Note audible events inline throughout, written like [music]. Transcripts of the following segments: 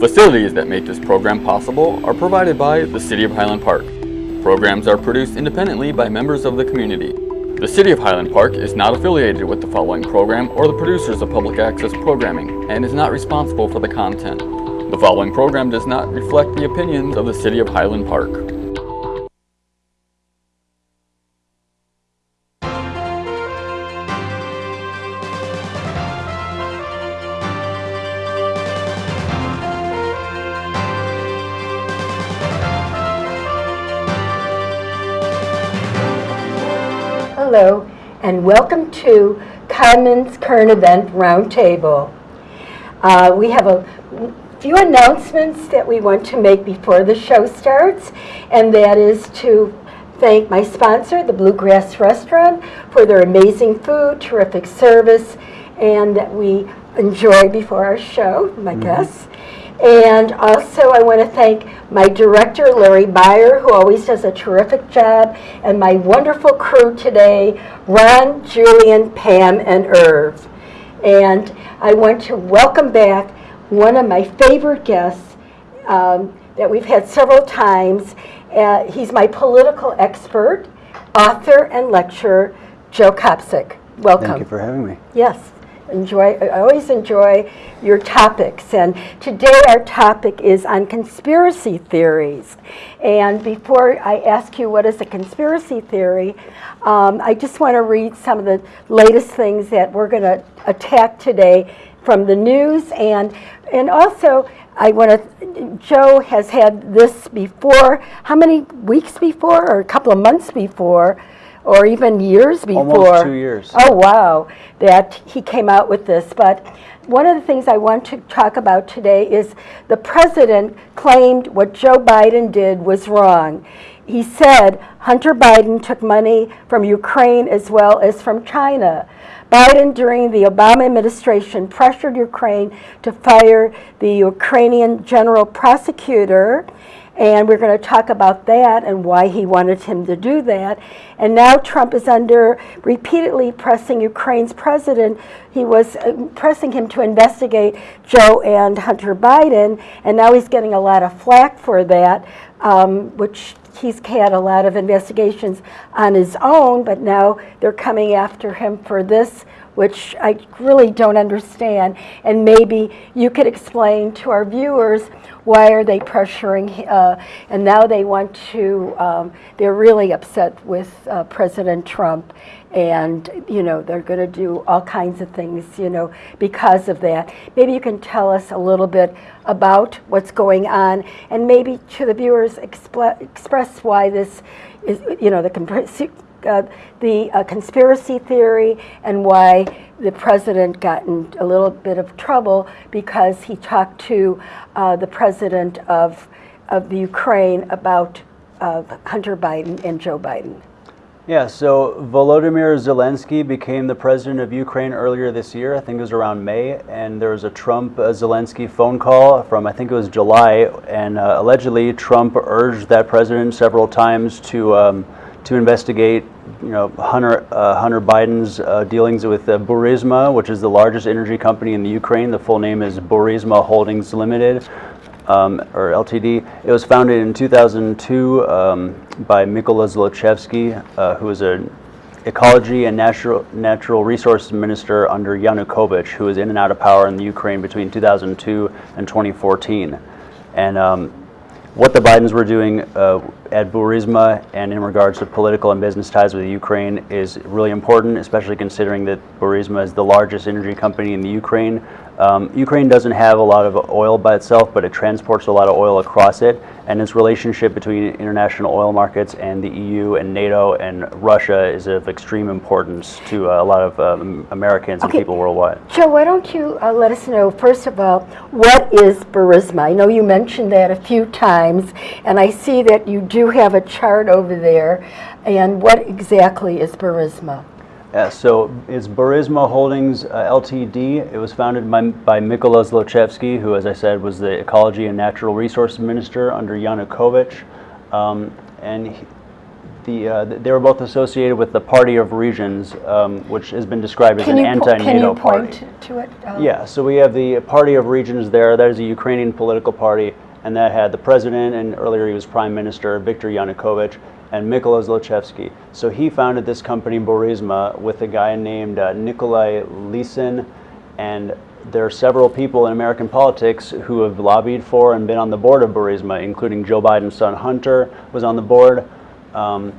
Facilities that make this program possible are provided by the City of Highland Park. Programs are produced independently by members of the community. The City of Highland Park is not affiliated with the following program or the producers of public access programming and is not responsible for the content. The following program does not reflect the opinions of the City of Highland Park. Hello, and welcome to Commons Current Event Roundtable. Uh, We have a few announcements that we want to make before the show starts, and that is to thank my sponsor, the Bluegrass Restaurant, for their amazing food, terrific service, and that we enjoy before our show, my guests. And also, I want to thank my director, Larry Meyer, who always does a terrific job, and my wonderful crew today, Ron, Julian, Pam, and Irv. And I want to welcome back one of my favorite guests um, that we've had several times. Uh, He's my political expert, author, and lecturer, Joe Kopsick. Welcome. Thank you for having me. Yes, enjoy, I always enjoy your topics. And today our topic is on conspiracy theories. And before I ask you what is a conspiracy theory, um, I just want to read some of the latest things that we're going to attack today from the news. And, and also, I want to, Joe has had this before, how many weeks before, or a couple of months before, or even years before? Almost two years. Oh, wow, that he came out with this. But one of the things I want to talk about today is the president claimed what Joe Biden did was wrong. He said Hunter Biden took money from Ukraine as well as from China. Biden, during the Obama administration, pressured Ukraine to fire the Ukrainian general prosecutor. And we're going to talk about that and why he wanted him to do that. And now Trump is under repeatedly pressing Ukraine's president. He was uh, pressing him to investigate Joe and Hunter Biden, and now he's getting a lot of flack for that, um, which he's had a lot of investigations on his own, but now they're coming after him for this, which I really don't understand. And maybe you could explain to our viewers why are they pressuring, uh, and now they want to, um, they're really upset with uh, President Trump. And, you know, they're going to do all kinds of things, you know, because of that. Maybe you can tell us a little bit about what's going on and maybe to the viewers express why this is, you know, the uh, the uh, conspiracy theory and why the president got in a little bit of trouble because he talked to uh, the president of, of the Ukraine about uh, Hunter Biden and Joe Biden. Yeah, so Volodymyr Zelensky became the president of Ukraine earlier this year. I think it was around May, and there was a Trump uh, Zelensky phone call from I think it was July, and uh, allegedly Trump urged that president several times to um, to investigate, you know, Hunter uh, Hunter Biden's uh, dealings with uh, Burisma, which is the largest energy company in the Ukraine. The full name is Burisma Holdings Limited. Um, or LTD. It was founded in 2002 um, by Mykola Zlochevsky, uh, who was an ecology and natural natural resource minister under Yanukovych, who was in and out of power in the Ukraine between 2002 and 2014. And um, what the Bidens were doing uh, at Burisma and in regards to political and business ties with Ukraine is really important, especially considering that Burisma is the largest energy company in the Ukraine. Um, Ukraine doesn't have a lot of oil by itself, but it transports a lot of oil across it, and its relationship between international oil markets and the EU and NATO and Russia is of extreme importance to uh, a lot of um, Americans and people worldwide. Joe, why don't you uh, let us know, first of all, what is Burisma? I know you mentioned that a few times, and I see that you do have a chart over there. And what exactly is Burisma? Yeah, so it's Burisma Holdings uh, Ltd. It was founded by, by Mykola Zlochevsky, who, as I said, was the Ecology and Natural Resource Minister under Yanukovych. Um, and he- the, uh, they were both associated with the Party of Regions, um, which has been described as Can an you, po- can anti-NATO you party. point to it? Uh, Yeah, so we have the Party of Regions there. That is a Ukrainian political party, and that had the president, and earlier he was prime minister, Viktor Yanukovych, and Mykola Zlochevsky. So he founded this company, Burisma, with a guy named uh, Nikolai Lisin, and there are several people in American politics who have lobbied for and been on the board of Burisma, including Joe Biden's son Hunter was on the board. Um,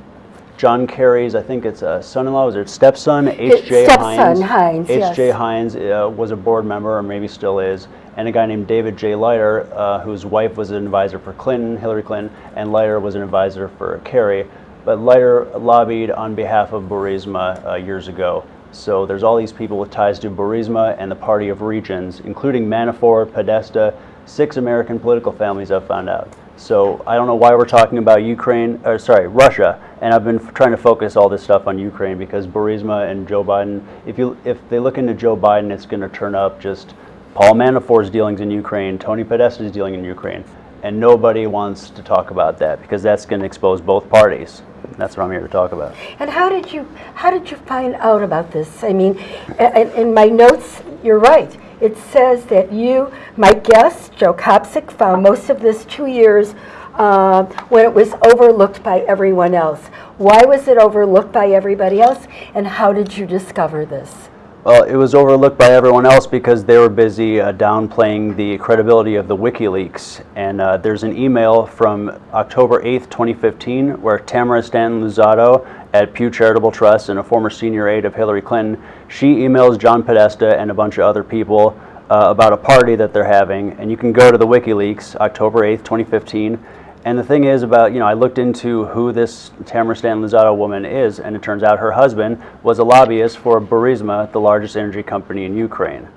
John Kerry's, I think it's a son-in-law, was it stepson, H.J. stepson, Heinz. Heinz, yes. H.J. Heinz uh, was a board member, or maybe still is, and a guy named David J. Leiter, uh, whose wife was an advisor for Clinton, Hillary Clinton, and Leiter was an advisor for Kerry. But Leiter lobbied on behalf of Burisma uh, years ago. So there's all these people with ties to Burisma and the Party of Regions, including Manafort, Podesta, six American political families I've found out. So I don't know why we're talking about Ukraine, or sorry, Russia, and I've been trying to focus all this stuff on Ukraine because Burisma and Joe Biden. If you if they look into Joe Biden, it's going to turn up just Paul Manafort's dealings in Ukraine, Tony Podesta's dealing in Ukraine, and nobody wants to talk about that because that's going to expose both parties. That's what I'm here to talk about. And how did you how did you find out about this? I mean, a- in my notes, you're right. It says that you, my guest, Joe Kopsick, found most of this two years uh, when it was overlooked by everyone else. Why was it overlooked by everybody else, and how did you discover this? Well, it was overlooked by everyone else because they were busy uh, downplaying the credibility of the WikiLeaks. And uh, there's an email from October 8th, 2015, where Tamara Stanton Luzzatto at Pew Charitable Trust and a former senior aide of Hillary Clinton, she emails John Podesta and a bunch of other people uh, about a party that they're having. And you can go to the WikiLeaks, October 8th, 2015. And the thing is about, you know, I looked into who this Tamara Stanton Luzzatto woman is, and it turns out her husband was a lobbyist for Burisma, the largest energy company in Ukraine.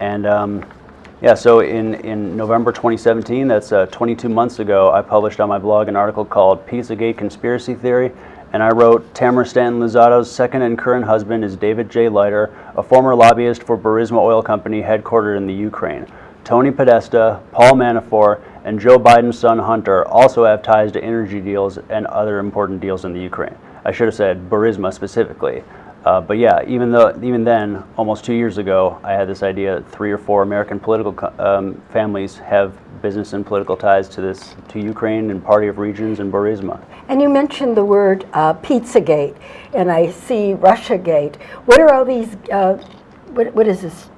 And um, yeah, so in, in November 2017, that's uh, 22 months ago, I published on my blog an article called Pizzagate Conspiracy Theory. And I wrote Tamara Stanton Luzzatto's second and current husband is David J. Leiter, a former lobbyist for Burisma Oil Company headquartered in the Ukraine. Tony Podesta, Paul Manafort, and Joe Biden's son Hunter also have ties to energy deals and other important deals in the Ukraine. I should have said Burisma specifically. Uh, but yeah, even though even then, almost two years ago, I had this idea: that three or four American political co- um, families have business and political ties to this to Ukraine and Party of Regions and Burisma. And you mentioned the word uh, Pizzagate, and I see Russiagate. What are all these? Uh, what, what is this?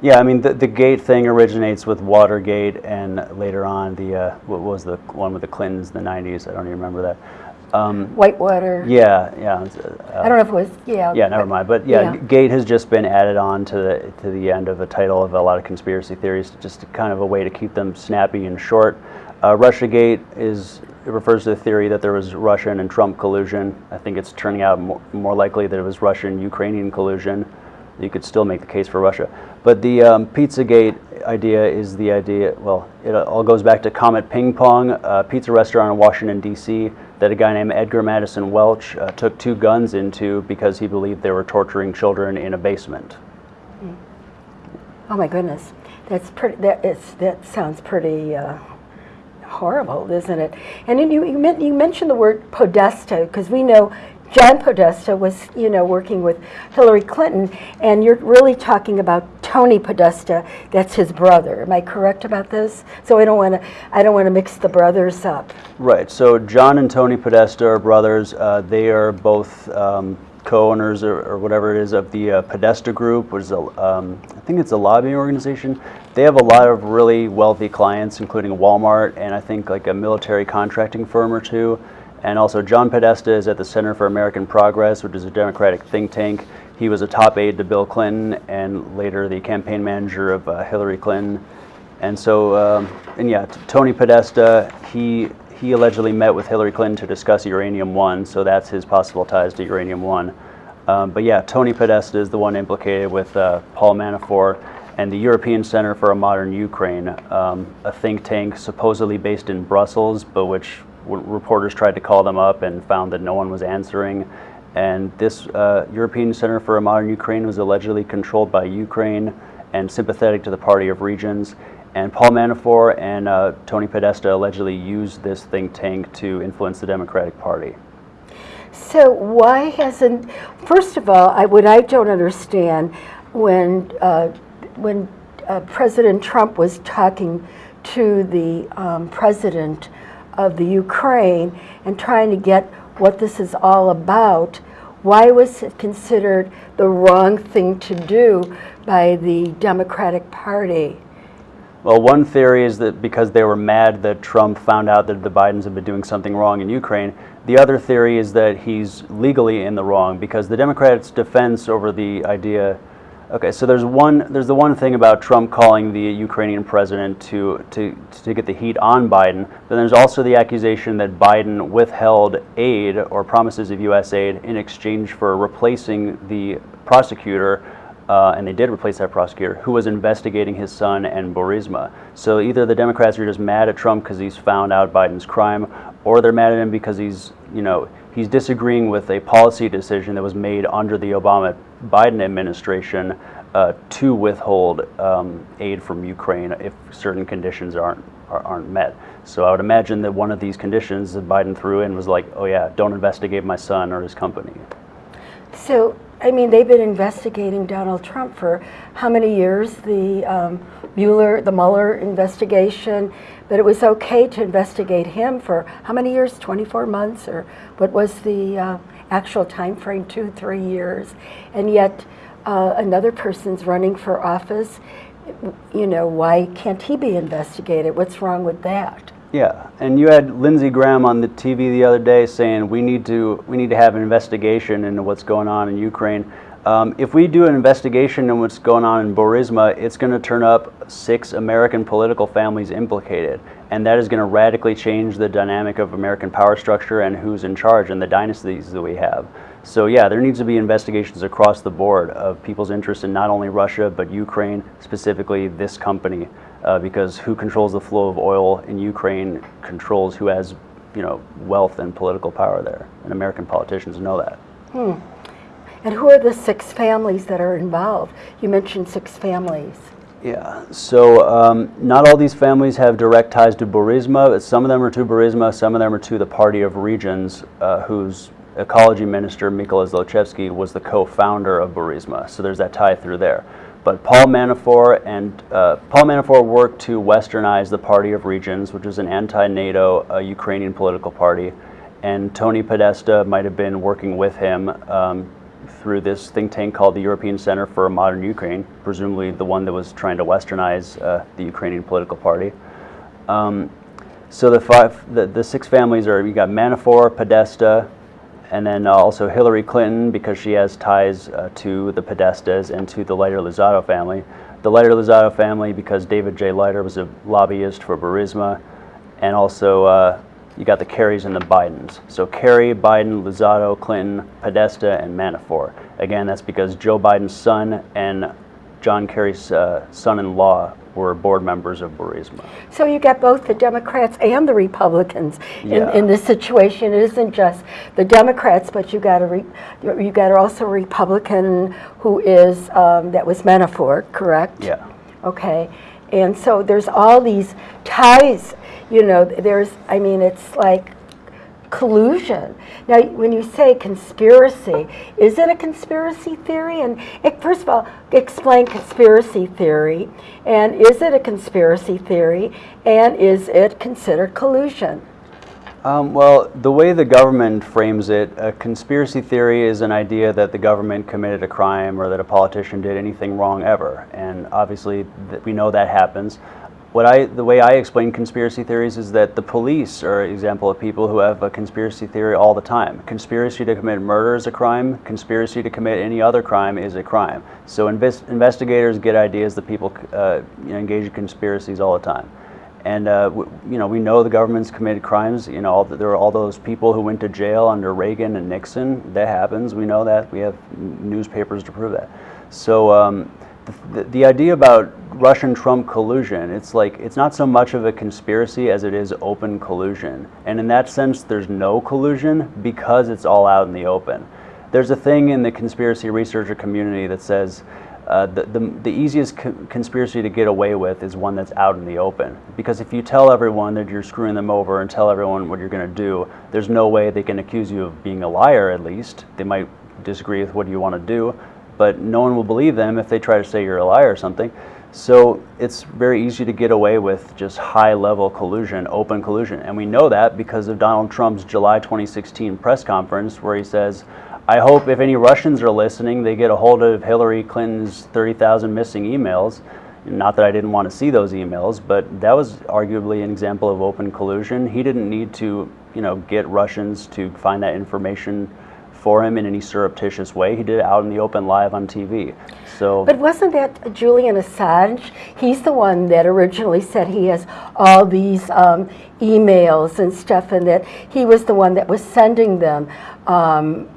Yeah, I mean the, the gate thing originates with Watergate, and later on the uh, what was the one with the Clintons in the '90s? I don't even remember that. Um, Whitewater. yeah, yeah. uh, I don't know if it was. Yeah. Yeah, never mind. But yeah, Yeah. Gate has just been added on to the to the end of a title of a lot of conspiracy theories, just kind of a way to keep them snappy and short. Uh, RussiaGate is it refers to the theory that there was Russian and Trump collusion. I think it's turning out more, more likely that it was Russian-Ukrainian collusion. You could still make the case for Russia, but the um, PizzaGate idea is the idea. Well, it all goes back to Comet Ping Pong, a pizza restaurant in Washington D.C. that a guy named Edgar Madison Welch uh, took two guns into because he believed they were torturing children in a basement. Oh my goodness, that's pretty. That is that sounds pretty uh, horrible, isn't it? And you you, men- you mentioned the word Podesta because we know John Podesta was you know working with Hillary Clinton, and you're really talking about Tony Podesta. That's his brother. Am I correct about this? So I don't want to I don't want to mix the brothers up. Right. So John and Tony Podesta are brothers. Uh, they are both um, co-owners or, or whatever it is of the uh, Podesta Group, which is a, um, I think it's a lobbying organization. They have a lot of really wealthy clients, including Walmart and I think like a military contracting firm or two. And also John Podesta is at the Center for American Progress, which is a Democratic think tank. He was a top aide to Bill Clinton and later the campaign manager of uh, Hillary Clinton. And so, um, and yeah, Tony Podesta, he he allegedly met with Hillary Clinton to discuss uranium one, so that's his possible ties to uranium one. Um, but yeah, Tony Podesta is the one implicated with uh, Paul Manafort and the European Center for a Modern Ukraine, um, a think tank supposedly based in Brussels, but which reporters tried to call them up and found that no one was answering. And this uh, European Center for a Modern Ukraine was allegedly controlled by Ukraine and sympathetic to the Party of Regions. And Paul Manafort and uh, Tony Podesta allegedly used this think tank to influence the Democratic Party. So why hasn't, first of all, I, what I don't understand, when, uh, when uh, President Trump was talking to the um, president of the Ukraine and trying to get what this is all about, why was it considered the wrong thing to do by the Democratic Party? Well, one theory is that because they were mad that Trump found out that the Bidens had been doing something wrong in Ukraine. The other theory is that he's legally in the wrong because the Democrats' defense over the idea. Okay, so there's one. There's the one thing about Trump calling the Ukrainian president to to to get the heat on Biden. But there's also the accusation that Biden withheld aid or promises of U.S. aid in exchange for replacing the prosecutor uh, and they did replace that prosecutor, who was investigating his son and Burisma. So either the Democrats are just mad at Trump because he's found out Biden's crime, or they're mad at him because he's, you know, he's disagreeing with a policy decision that was made under the Obama Biden administration uh, to withhold um, aid from Ukraine if certain conditions aren't are, aren't met. So I would imagine that one of these conditions that Biden threw in was like, oh yeah, don't investigate my son or his company. So, I mean, they've been investigating Donald Trump for how many years? The um, Mueller, the Mueller investigation, but it was okay to investigate him for how many years? 24 months, or what was the uh, actual time frame? Two, three years, and yet uh, another person's running for office. You know, why can't he be investigated? What's wrong with that? Yeah, and you had Lindsey Graham on the TV the other day saying we need to we need to have an investigation into what's going on in Ukraine. Um, if we do an investigation into what's going on in Burisma, it's going to turn up six American political families implicated, and that is going to radically change the dynamic of American power structure and who's in charge and the dynasties that we have. So yeah, there needs to be investigations across the board of people's interest in not only Russia but Ukraine, specifically this company uh, because who controls the flow of oil in Ukraine controls who has, you know, wealth and political power there, and American politicians know that. Hmm. And who are the six families that are involved? You mentioned six families. Yeah, so um, not all these families have direct ties to Burisma. Some of them are to Burisma, some of them are to the Party of Regions, uh, whose ecology minister, Mykola Zlochevsky, was the co-founder of Burisma. So there's that tie through there. But Paul Manafort and uh, Paul Manafort worked to westernize the Party of Regions, which is an anti-NATO uh, Ukrainian political party, and Tony Podesta might have been working with him um, through this think tank called the European Center for Modern Ukraine, presumably the one that was trying to westernize uh, the Ukrainian political party. Um, so the five, the, the six families are you got Manafort, Podesta, and then uh, also Hillary Clinton because she has ties uh, to the Podestas and to the Leiter Luzzatto family. The Leiter Luzzatto family because David J. Leiter was a lobbyist for Burisma, and also uh, you got the Kerrys and the Bidens. So Kerry, Biden, Luzzatto, Clinton, Podesta, and Manafort. Again, that's because Joe Biden's son and John Kerry's uh, son-in-law were board members of Burisma. So you get both the Democrats and the Republicans in, Yeah. in this situation. It isn't just the Democrats, but you got a re, you got also a Republican who is um, that was Manafort, correct? Yeah. Okay, and so there's all these ties. You know, there's I mean, it's like collusion. Now, when you say conspiracy, is it a conspiracy theory? And it, first of all, explain conspiracy theory. And is it a conspiracy theory? And is it considered collusion? Um, well, the way the government frames it, a conspiracy theory is an idea that the government committed a crime or that a politician did anything wrong ever. And obviously, we know that happens. What I, the way I explain conspiracy theories is that the police are an example of people who have a conspiracy theory all the time. Conspiracy to commit murder is a crime. Conspiracy to commit any other crime is a crime. So invest, investigators get ideas that people uh, you know, engage in conspiracies all the time. And uh, you know, we know the government's committed crimes. You know, all the, there are all those people who went to jail under Reagan and Nixon. That happens. We know that. We have newspapers to prove that. So um, the, the idea about Russian Trump collusion, it's like it's not so much of a conspiracy as it is open collusion. And in that sense, there's no collusion because it's all out in the open. There's a thing in the conspiracy researcher community that says uh, the, the, the easiest co- conspiracy to get away with is one that's out in the open. Because if you tell everyone that you're screwing them over and tell everyone what you're going to do, there's no way they can accuse you of being a liar, at least. They might disagree with what you want to do, but no one will believe them if they try to say you're a liar or something. So it's very easy to get away with just high level collusion, open collusion. And we know that because of Donald Trump's July 2016 press conference where he says, I hope if any Russians are listening, they get a hold of Hillary Clinton's 30,000 missing emails. Not that I didn't want to see those emails, but that was arguably an example of open collusion. He didn't need to, you know, get Russians to find that information for him in any surreptitious way. He did it out in the open live on TV. So But wasn't that Julian Assange? He's the one that originally said he has all these um, emails and stuff, and that he was the one that was sending them. Um,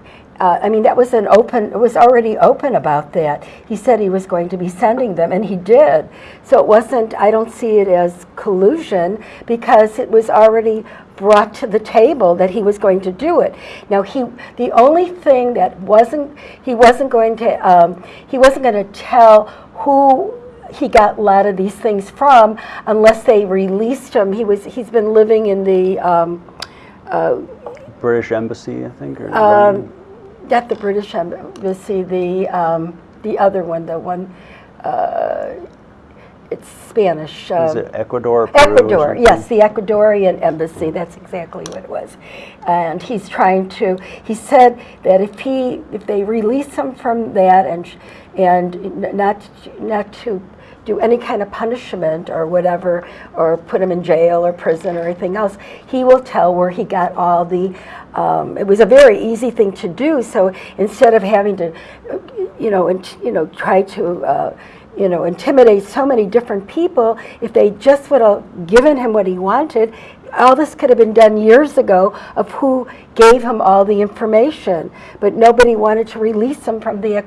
uh, I mean, that was an open, it was already open about that. He said he was going to be sending them, and he did. So it wasn't, I don't see it as collusion because it was already brought to the table that he was going to do it. Now, he, the only thing that wasn't, he wasn't going to, um, he wasn't going to tell who he got a lot of these things from unless they released him. He was, he's been living in the, um, British Embassy, I think, or um, not the British Embassy, the, um, the other one, the one, uh, it's Spanish. is um, it Ecuador? Peru, Ecuador, yes, the Ecuadorian embassy, that's exactly what it was. And he's trying to, he said that if he, if they release him from that and, and not, not to do any kind of punishment or whatever, or put him in jail or prison or anything else, he will tell where he got all the, um, it was a very easy thing to do, so instead of having to, you know, int- you know, try to, uh, you know, intimidate so many different people, if they just would have given him what he wanted, all this could have been done years ago of who gave him all the information. But nobody wanted to release him from the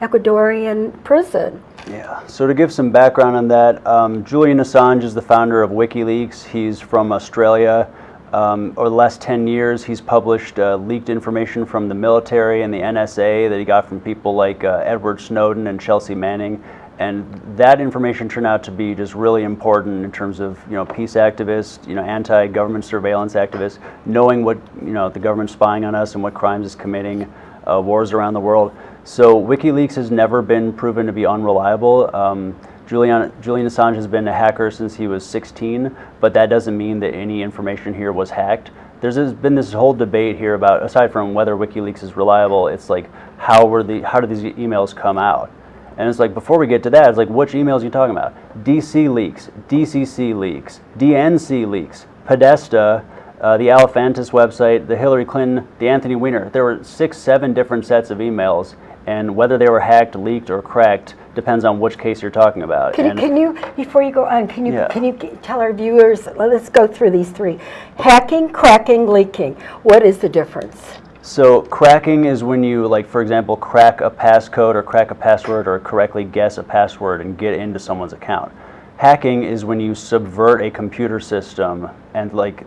Ecuadorian prison. Yeah. So to give some background on that, um, Julian Assange is the founder of WikiLeaks. He's from Australia. Um, over the last 10 years, he's published uh, leaked information from the military and the NSA that he got from people like uh, Edward Snowden and Chelsea Manning. And that information turned out to be just really important in terms of you know peace activists, you know anti-government surveillance activists, knowing what you know the government's spying on us and what crimes it's committing, uh, wars around the world. So WikiLeaks has never been proven to be unreliable. Um, Julian, Julian Assange has been a hacker since he was 16, but that doesn't mean that any information here was hacked. There's been this whole debate here about, aside from whether WikiLeaks is reliable, it's like how were the how did these emails come out? And it's like before we get to that, it's like which emails are you talking about? DC leaks, DCC leaks, DNC leaks, Podesta, uh, the Alefantis website, the Hillary Clinton, the Anthony Weiner. There were six, seven different sets of emails, and whether they were hacked, leaked, or cracked depends on which case you're talking about. Can you, And- can you, before you go on, can you, Yeah. can you tell our viewers, let's go through these three. Hacking, cracking, leaking. What is the difference? So cracking is when you, like, for example, crack a passcode or crack a password or correctly guess a password and get into someone's account. Hacking is when you subvert a computer system and, like,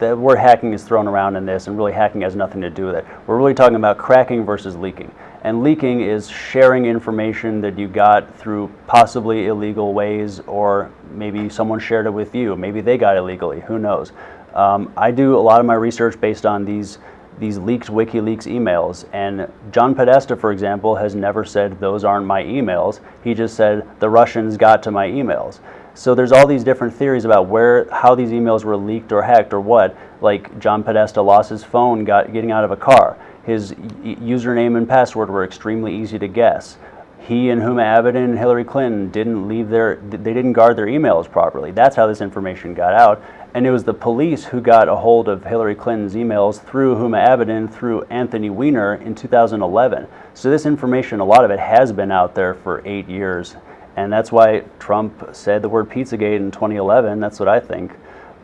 the word hacking is thrown around in this, and really hacking has nothing to do with it. We're really talking about cracking versus leaking. And leaking is sharing information that you got through possibly illegal ways, or maybe someone shared it with you. Maybe they got it illegally. Who knows? Um, I do a lot of my research based on these these leaked WikiLeaks emails. And John Podesta, for example, has never said those aren't my emails. He just said the Russians got to my emails. So there's all these different theories about where, how these emails were leaked or hacked or what. Like John Podesta lost his phone got, getting out of a car. His username and password were extremely easy to guess. He and Huma Abedin and Hillary Clinton didn't leave their, they didn't guard their emails properly. That's how this information got out. And it was the police who got a hold of Hillary Clinton's emails through Huma Abedin, through Anthony Weiner in 2011. So this information, a lot of it has been out there for eight years. And that's why Trump said the word Pizzagate in 2011. That's what I think.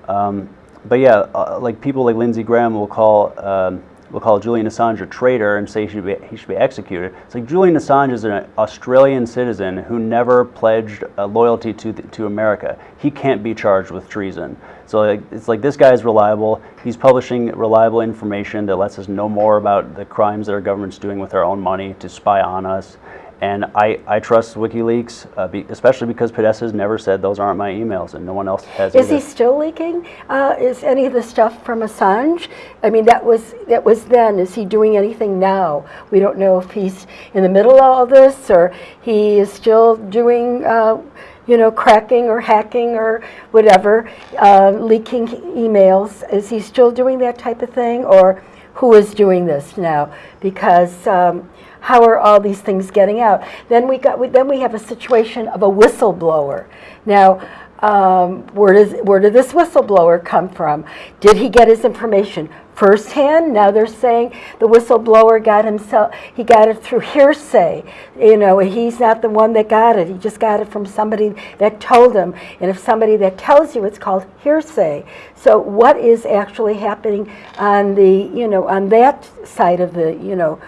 Um, but yeah, uh, like people like Lindsey Graham will call um, we'll call Julian Assange a traitor and say he should be, he should be executed. It's like Julian Assange is an Australian citizen who never pledged loyalty to, the, to America. He can't be charged with treason. So like, it's like this guy is reliable. He's publishing reliable information that lets us know more about the crimes that our government's doing with our own money to spy on us. And I, I trust WikiLeaks, uh, be, especially because Podesta has never said those aren't my emails, and no one else has. Is either. he still leaking? Uh, is any of the stuff from Assange? I mean, that was that was then. Is he doing anything now? We don't know if he's in the middle of all this or he is still doing. Uh, you know, cracking or hacking or whatever, uh, leaking emails. Is he still doing that type of thing, or who is doing this now? Because um, how are all these things getting out? Then we got. We, then we have a situation of a whistleblower. Now, um, where does where did this whistleblower come from? Did he get his information firsthand? Now they're saying the whistleblower got himself. He got it through hearsay. You know, he's not the one that got it. He just got it from somebody that told him. And if somebody that tells you, it's called hearsay. So what is actually happening on the you know on that side of the you know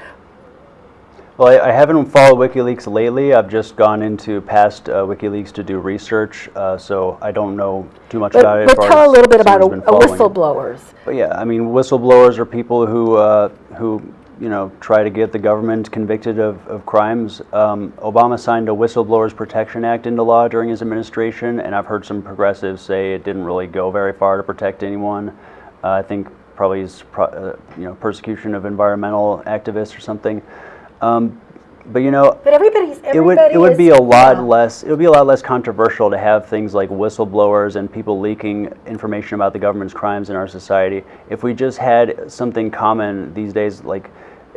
Well, I, I haven't followed WikiLeaks lately. I've just gone into past uh, WikiLeaks to do research, uh, so I don't know too much about it. But, but tell a little bit about a, a been following it. whistleblowers. But yeah, I mean, whistleblowers are people who uh, who you know try to get the government convicted of, of crimes. Um, Obama signed a Whistleblowers Protection Act into law during his administration, and I've heard some progressives say it didn't really go very far to protect anyone. Uh, I think probably is pro- uh, you know persecution of environmental activists or something. Um, but you know, But everybody's it would it would is- be a lot yeah. less it would be a lot less controversial to have things like whistleblowers and people leaking information about the government's crimes in our society. If we just had something common these days like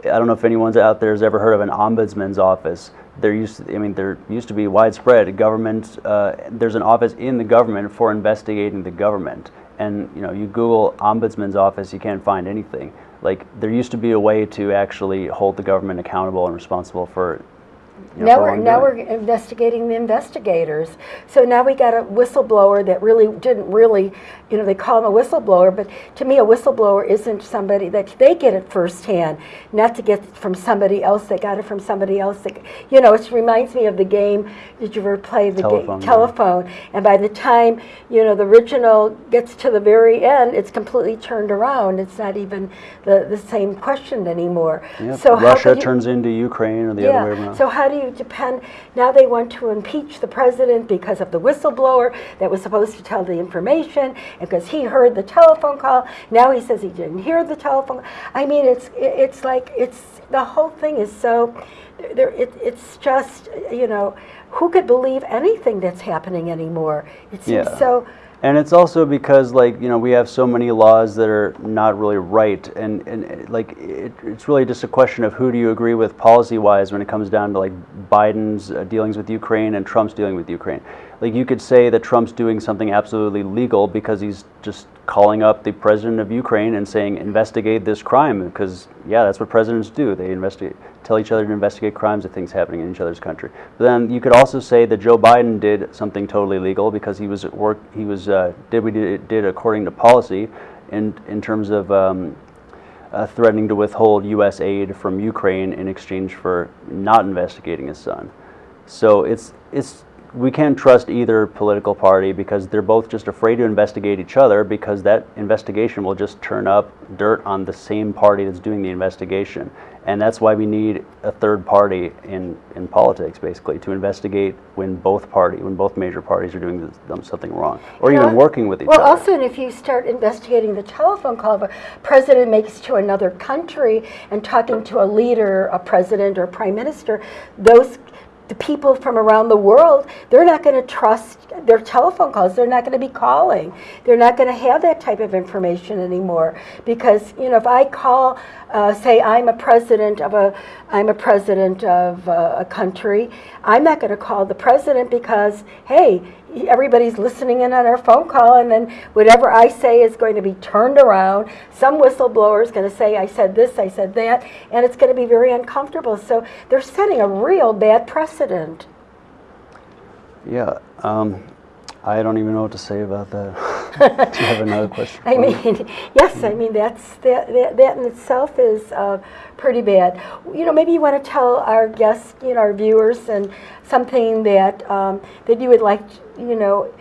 I don't know if anyone's out there has ever heard of an ombudsman's office. There used to, I mean there used to be widespread government uh, there's an office in the government for investigating the government. And you know you google ombudsman's office you can't find anything like there used to be a way to actually hold the government accountable and responsible for know, Now we're, now we're investigating the investigators. So now we got a whistleblower that really didn't really, you know, they call him a whistleblower, but to me a whistleblower isn't somebody that they get it firsthand, not to get it from somebody else that got it from somebody else. That, you know, it reminds me of the game, did you ever play the Telephone game? Telephone. And by the time, you know, the original gets to the very end, it's completely turned around. It's not even the, the same question anymore. Yep. So Russia turns into Ukraine or the other way around. so how do you depend, now they want to impeach the president because of the whistleblower that was supposed to tell the information, because he heard the telephone call, now he says he didn't hear the telephone. I mean, it's, it's like, it's, the whole thing is so, there, it, it's just, you know, who could believe anything that's happening anymore? It seems Yeah. so, And it's also because, like, you know, we have so many laws that are not really right. And, and like, it, it's really just a question of who do you agree with policy wise when it comes down to, like, Biden's uh, dealings with Ukraine and Trump's dealing with Ukraine. Like, you could say that Trump's doing something absolutely legal because he's just calling up the president of Ukraine and saying, investigate this crime. Because, yeah, that's what presidents do. They investigate, tell each other to investigate crimes of things happening in each other's country. But then you could also say that Joe Biden did something totally legal because he was at work. He was uh, did what he did, according to policy, in in terms of. Um, uh, threatening to withhold U.S. aid from Ukraine in exchange for not investigating his son. So it's it's we can't trust either political party because they're both just afraid to investigate each other because that investigation will just turn up dirt on the same party that's doing the investigation. And that's why we need a third party in, in politics, basically, to investigate when both party, when both major parties are doing something wrong, or even working with each well, other. Well, also, and if you start investigating the telephone call of a president makes to another country and talking to a leader, a president or prime minister, those the people from around the world, they're not going to trust their telephone calls. They're not going to be calling. They're not going to have that type of information anymore because you know if I call, uh, say I'm a president of a, I'm a president of uh, a country, I'm not going to call the president because hey, everybody's listening in on our phone call and then whatever I say is going to be turned around. Some whistleblower is going to say, I said this, I said that, and it's going to be very uncomfortable. So they're setting a real bad precedent. Yeah, um, I don't even know what to say about that. [laughs] Do you have another question? [laughs] I mean, [laughs] yes, I mean, that's, that, that that in itself is uh, pretty bad. You know, maybe you want to tell our guests, you know, our viewers, and something that, um, that you would like, you know,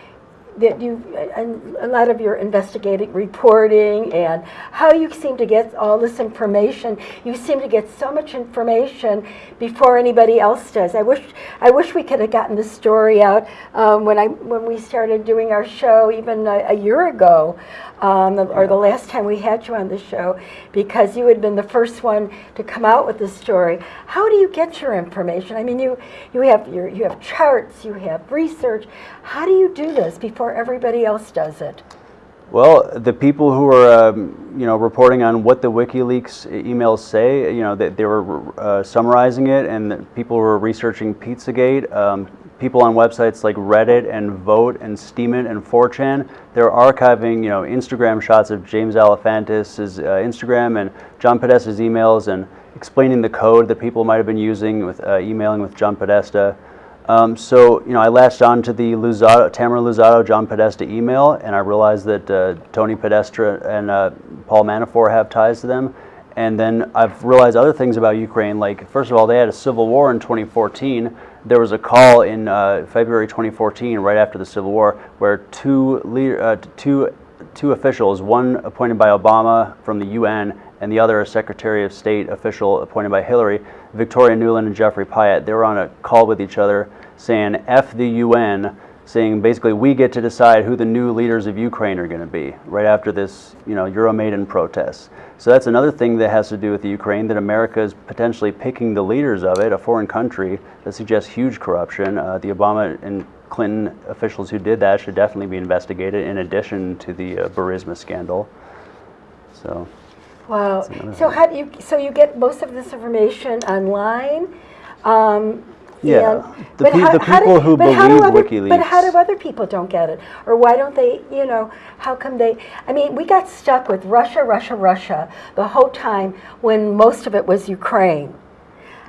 that you, and a lot of your investigative reporting and how you seem to get all this information. You seem to get so much information before anybody else does. I wish, I wish we could have gotten the story out um, when I, when we started doing our show even a, a year ago, um, or the last time we had you on the show, because you had been the first one to come out with the story. How do you get your information? I mean, you, you have your, you have charts, you have research. How do you do this before everybody else does it? Well, the people who are, um, you know, reporting on what the WikiLeaks emails say, you know, they, they were uh, summarizing it, and people were researching Pizzagate. Um, people on websites like Reddit and Voat and Steemit and 4chan, they're archiving, you know, Instagram shots of James Alefantis' uh, Instagram and John Podesta's emails and explaining the code that people might have been using with uh, emailing with John Podesta. Um, so, you know, I latched on to the Luzzatto, Tamara Luzzatto, John Podesta email, and I realized that uh, Tony Podesta and uh, Paul Manafort have ties to them. And then I've realized other things about Ukraine, like, first of all, they had a civil war in 2014. There was a call in uh, February 2014, right after the Civil War, where two, leader, uh, two, two officials, one appointed by Obama from the UN, and the other a Secretary of State official appointed by Hillary, Victoria Nuland and Geoffrey Pyatt, they were on a call with each other saying, F the UN, saying basically we get to decide who the new leaders of Ukraine are going to be right after this, you know, Euromaidan protests. So that's another thing that has to do with the Ukraine, that America is potentially picking the leaders of it, a foreign country that suggests huge corruption. Uh, the Obama and Clinton officials who did that should definitely be investigated in addition to the uh, Burisma scandal. So. Wow. So how do you, so you get most of this information online? Um, Yeah, and- the but pe- how- the how do- people who how do believe other- But how do other people don't get it? Or why don't they, you know, how come they, I mean, we got stuck with Russia, Russia, Russia the whole time when most of it was Ukraine.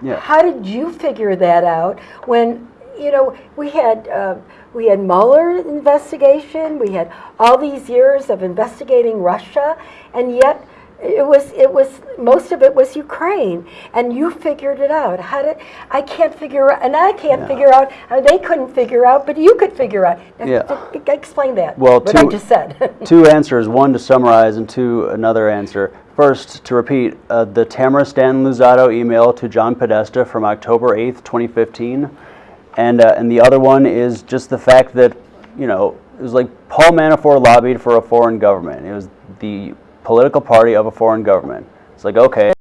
Yeah. How did you figure that out when, you know, we had, uh, we had Mueller investigation, we had all these years of investigating Russia, and yet it was, it was, most of it was Ukraine, and you figured it out. How did, I can't figure, out, and I can't Yeah. figure out, uh, they couldn't figure out, but you could figure out. Now, Yeah. Explain that, Well, what I two- just said. [laughs] two answers one to summarize and two another answer first to repeat uh, the tamara stan luzzatto email to john podesta from october 8th 2015 and uh, and the other one is just the fact that you know it was like paul manafort lobbied for a foreign government it was the political party of a foreign government. It's like okay